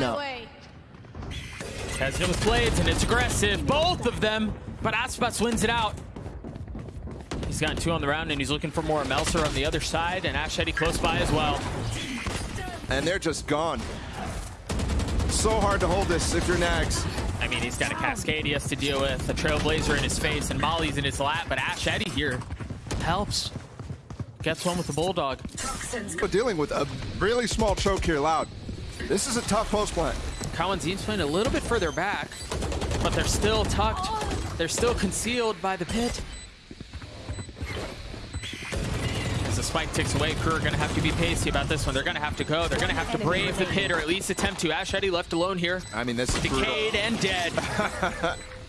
now. Has it with blades, and it's aggressive. Both of them, but Aspas wins it out. He's gotten two on the round, and he's looking for more. Melser on the other side, and Ash Eddie close by as well. And they're just gone. So hard to hold this if you're NagZ. I mean, he's got a Cascade he has to deal with, a Trailblazer in his face, and Molly's in his lap, but Ash Eddie here helps. Gets one with the Bulldog. We're dealing with a really small choke here, Loud. This is a tough post plant. Cauanzin's playing a little bit further back, but they're still tucked. They're still concealed by the pit. As the spike ticks away, KRÜ are going to have to be pacey about this one. They're going to have to go. They're going to have to brave the pit, or at least attempt to. Ash Eddie left alone here. I mean, this is brutal. Decayed and dead.